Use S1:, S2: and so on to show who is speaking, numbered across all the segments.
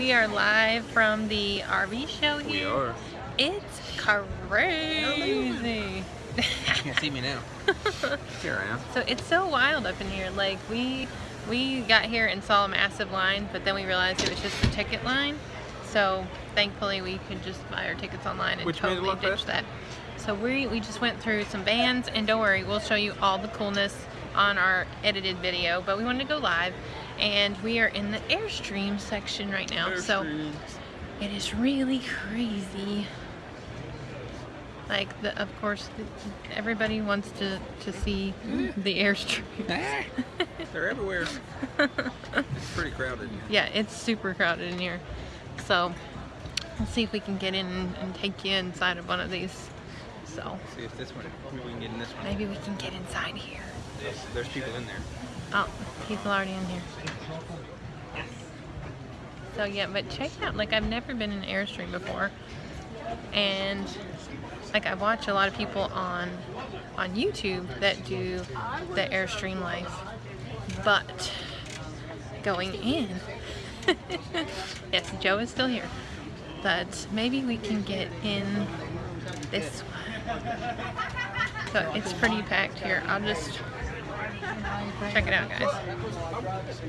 S1: we are live from the RV show
S2: We
S1: here.
S2: are.
S1: It's crazy.
S2: You can't see me now. Here I am.
S1: so it's so wild up in here. Like we we got here and saw a massive line, but then we realized it was just a ticket line. So thankfully we could just buy our tickets online and
S2: Which
S1: totally ditch that. So we we just went through some bands and don't worry, we'll show you all the coolness on our edited video. But we wanted to go live, and we are in the Airstream section right now. So. It is really crazy. Like, the, of course, the, everybody wants to, to see the airstream.
S2: Ah, They're everywhere. It's pretty crowded.
S1: yeah, it's super crowded in here. So, let's see if we can get in and, take you inside of one of these. So,
S2: See if this one, maybe we can get in this one.
S1: maybe we can get inside here.
S2: There's, there's people in there.
S1: Oh, people already in here. So yeah, but check out. Like I've never been in Airstream before, and like I watch a lot of people on on YouTube that do the Airstream life, but going in. yes, Joe is still here, but maybe we can get in this one. So it's pretty packed here. I'll just Check it out, guys.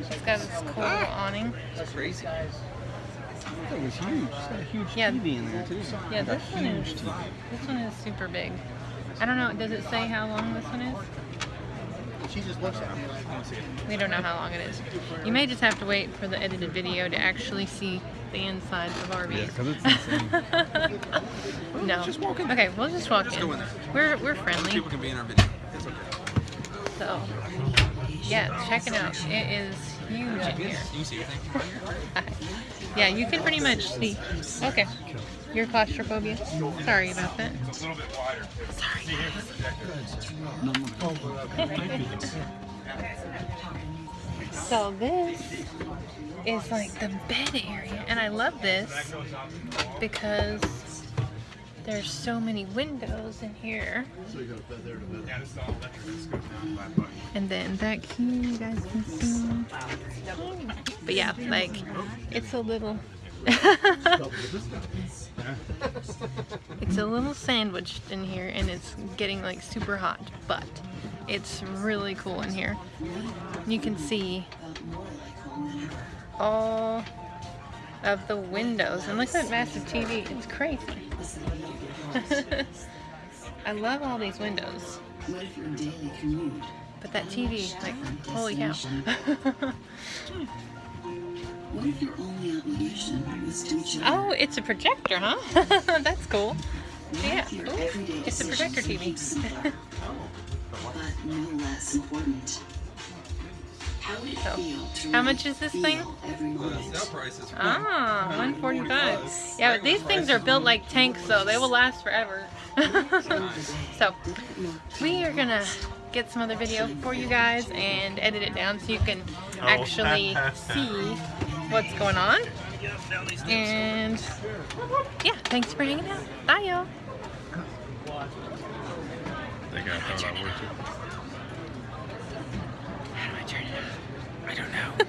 S1: It's got this cool awning.
S2: It's crazy. That thing is huge. It's got a huge
S1: Yeah.
S2: TV in there too.
S1: Yeah, this one is
S2: huge TV.
S1: this one is super big. I don't know. Does it say how long this one is?
S2: She just looks at him. I don't see it.
S1: We don't know how long it is. You may just have to wait for the edited video to actually see the inside of RVs.
S2: because it's insane.
S1: no.
S2: Just walk in.
S1: Okay, we'll just walk
S2: Just
S1: in.
S2: in.
S1: We're we're friendly.
S2: People can be in our video. It's.
S1: So yeah, check it out. It is huge in here.
S2: You see everything.
S1: yeah, you can pretty much see. Okay. Your claustrophobia? Sorry about that. Sorry. so this is like the bed area, and I love this because there's so many windows in here. And then back here, you guys can see. But yeah, like it's a little. it's a little sandwiched in here, and it's getting like super hot, but it's really cool in here. You can see all of the windows, and look at that massive TV. It's crazy. I love all these windows.
S3: What if your daily commute?
S1: But that TV, like, holy cow.
S3: What if your only obligation was to each
S1: oh, it's a projector, huh? That's cool. Yeah, ooh, it's a projector TV.
S3: but no less important. How
S1: So, how much is this thing?
S3: Every moment?
S2: price is
S1: Ah, 145. Yeah, but these things are built like tanks, though. They will last forever. so, we are gonna get some other video for you guys and edit it down so you can actually see what's going on. And yeah, thanks for hanging out. Bye, y'all.